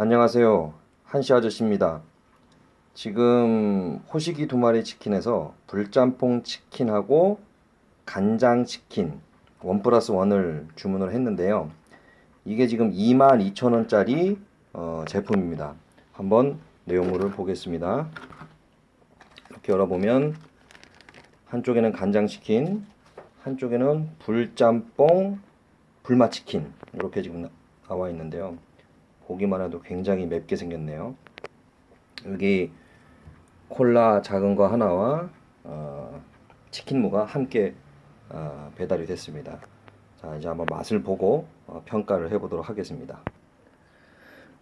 안녕하세요. 한시 아저씨입니다. 지금 호식이 두 마리 치킨에서 불짬뽕 치킨하고 간장 치킨 원 플러스 원을 주문을 했는데요. 이게 지금 22,000원짜리 어, 제품입니다. 한번 내용물을 보겠습니다. 이렇게 열어보면 한쪽에는 간장 치킨, 한쪽에는 불짬뽕 불맛 치킨 이렇게 지금 나- 나와 있는데요. 보기만 해도 굉장히 맵게 생겼네요. 여기 콜라 작은 거 하나와 어, 치킨무가 함께 어, 배달이 됐습니다. 자 이제 한번 맛을 보고 어, 평가를 해보도록 하겠습니다.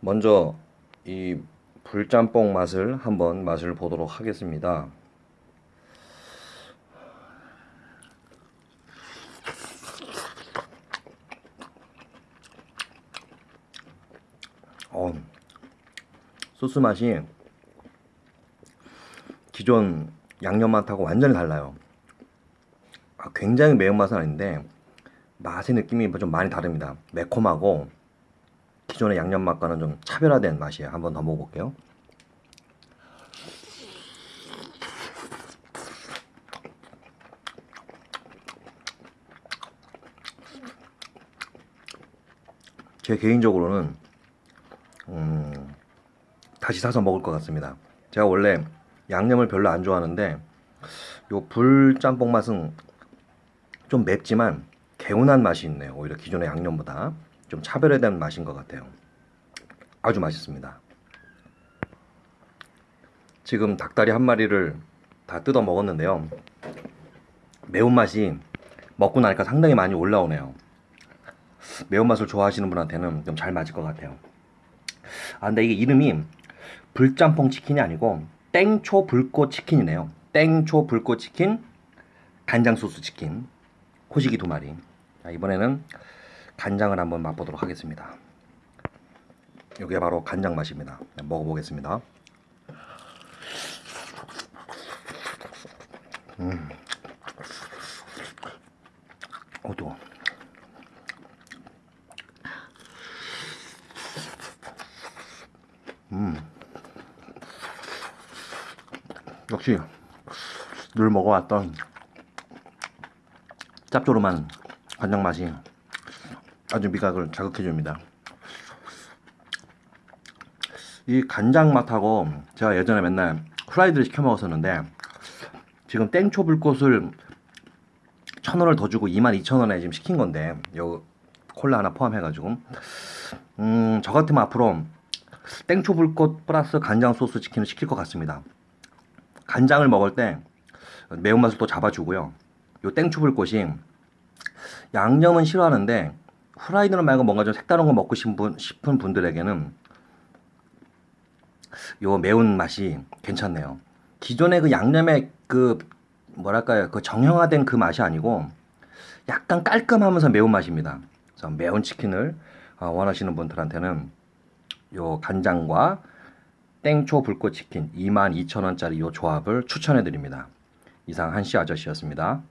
먼저 이 불짬뽕 맛을 한번 맛을 보도록 하겠습니다. 어, 소스 맛이 기존 양념 맛하고 완전히 달라요. 아, 굉장히 매운맛은 아닌데 맛의 느낌이 좀 많이 다릅니다. 매콤하고 기존의 양념 맛과는 좀 차별화된 맛이에요. 한번 더 먹어볼게요. 제 개인적으로는 음, 다시 사서 먹을 것 같습니다. 제가 원래 양념을 별로 안 좋아하는데 요 불짬뽕 맛은 좀 맵지만 개운한 맛이 있네요. 오히려 기존의 양념보다 좀 차별화된 맛인 것 같아요. 아주 맛있습니다. 지금 닭다리 한 마리를 다 뜯어 먹었는데요. 매운맛이 먹고 나니까 상당히 많이 올라오네요. 매운맛을 좋아하시는 분한테는 좀 잘 맞을 것 같아요. 아 근데 이게 이름이 불짬뽕 치킨이 아니고 땡초 불꽃 치킨이네요. 땡초 불꽃 치킨, 간장 소스 치킨, 호식이 두 마리. 자, 이번에는 간장을 한번 맛보도록 하겠습니다. 이게 바로 간장 맛입니다. 네, 먹어보겠습니다. 음, 어두. 역시 늘 먹어왔던 짭조름한 간장 맛이 아주 미각을 자극해줍니다. 이 간장 맛하고 제가 예전에 맨날 후라이드를 시켜 먹었었는데 지금 땡초 불꽃을 천 원을 더 주고 22,000원에 지금 시킨 건데 요 콜라 하나 포함해가지고 음저 같으면 앞으로 땡초 불꽃 플러스 간장 소스 치킨을 시킬 것 같습니다. 간장을 먹을 때 매운맛을 또 잡아주고요. 요 땡초불꽃이 양념은 싫어하는데 후라이드는 말고 뭔가 좀 색다른 거 먹고 싶은, 분들에게는 요 매운 맛이 괜찮네요. 기존의 그 양념의 그 뭐랄까요 그 정형화된 그 맛이 아니고 약간 깔끔하면서 매운 맛입니다. 그래서 매운 치킨을 어, 원하시는 분들한테는 요 간장과 땡초 불꽃 치킨 22,000원짜리 이 조합을 추천해 드립니다. 이상 한시 아저씨였습니다.